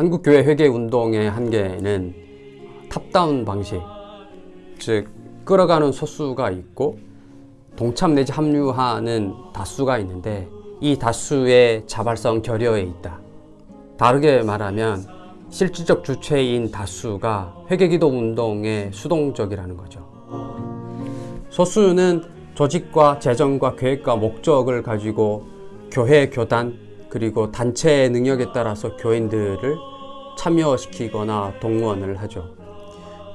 한국교회 회개운동의 한계는 탑다운 방식, 즉 끌어가는 소수가 있고 동참 내지 합류하는 다수가 있는데 이 다수의 자발성 결여에 있다. 다르게 말하면 실질적 주체인 다수가 회개기도 운동에 수동적이라는 거죠. 소수는 조직과 재정과 계획과 목적을 가지고 교회, 교단, 그리고 단체의 능력에 따라서 교인들을 참여시키거나 동원을 하죠.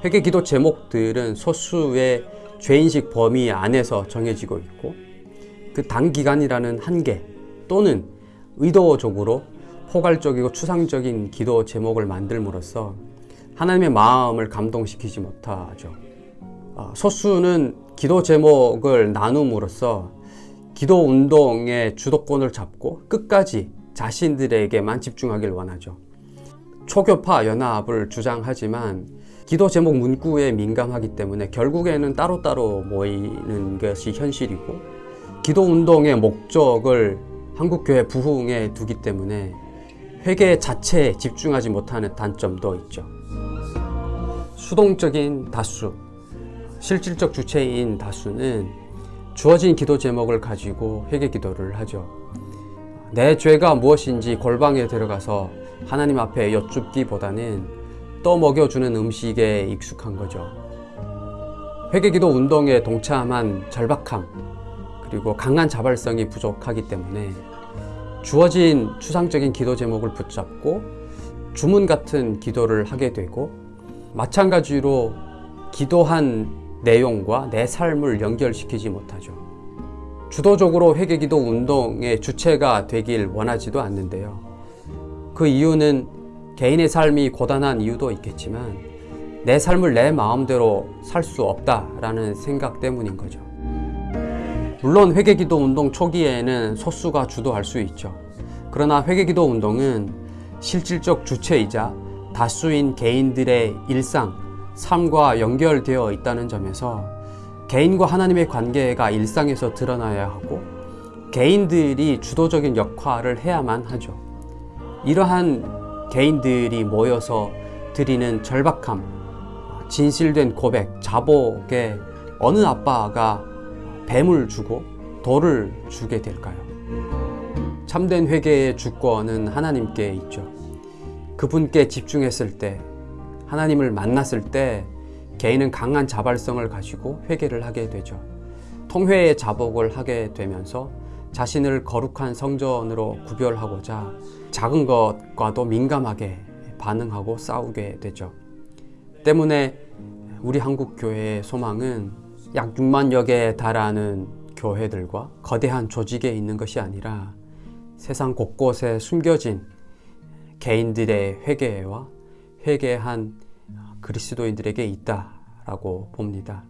회개 기도 제목들은 소수의 죄인식 범위 안에서 정해지고 있고 그 단기간이라는 한계 또는 의도적으로 포괄적이고 추상적인 기도 제목을 만들므로써 하나님의 마음을 감동시키지 못하죠. 아, 소수는 기도 제목을 나눔으로써 기도 운동의 주도권을 잡고 끝까지 자신들에게만 집중하길 원하죠. 초교파 연합을 주장하지만 기도 제목 문구에 민감하기 때문에 결국에는 따로따로 모이는 것이 현실이고 기도 운동의 목적을 한국교회 부흥에 두기 때문에 회계 자체에 집중하지 못하는 단점도 있죠. 수동적인 다수, 실질적 주체인 다수는 주어진 기도 제목을 가지고 회개 기도를 하죠. 내 죄가 무엇인지 골방에 들어가서 하나님 앞에 여쭙기보다는 떠먹여주는 음식에 익숙한 거죠. 회개기도 운동에 동참한 절박함 그리고 강한 자발성이 부족하기 때문에 주어진 추상적인 기도 제목을 붙잡고 주문 같은 기도를 하게 되고 마찬가지로 기도한 내용과 내 삶을 연결시키지 못하죠. 주도적으로 회개기도 운동의 주체가 되길 원하지도 않는데요. 그 이유는 개인의 삶이 고단한 이유도 있겠지만 내 삶을 내 마음대로 살 수 없다라는 생각 때문인 거죠. 물론 회개기도 운동 초기에는 소수가 주도할 수 있죠. 그러나 회개기도 운동은 실질적 주체이자 다수인 개인들의 일상, 삶과 연결되어 있다는 점에서 개인과 하나님의 관계가 일상에서 드러나야 하고 개인들이 주도적인 역할을 해야만 하죠. 이러한 개인들이 모여서 드리는 절박함, 진실된 고백, 자복에 어느 아빠가 뱀을 주고 돌을 주게 될까요? 참된 회개의 주권은 하나님께 있죠. 그분께 집중했을 때, 하나님을 만났을 때 개인은 강한 자발성을 가지고 회개를 하게 되죠. 통회의 자복을 하게 되면서 자신을 거룩한 성전으로 구별하고자 작은 것과도 민감하게 반응하고 싸우게 되죠. 때문에 우리 한국 교회의 소망은 약 6만여 개에 달하는 교회들과 거대한 조직에 있는 것이 아니라 세상 곳곳에 숨겨진 개인들의 회개와 회개한 그리스도인들에게 있다라고 봅니다.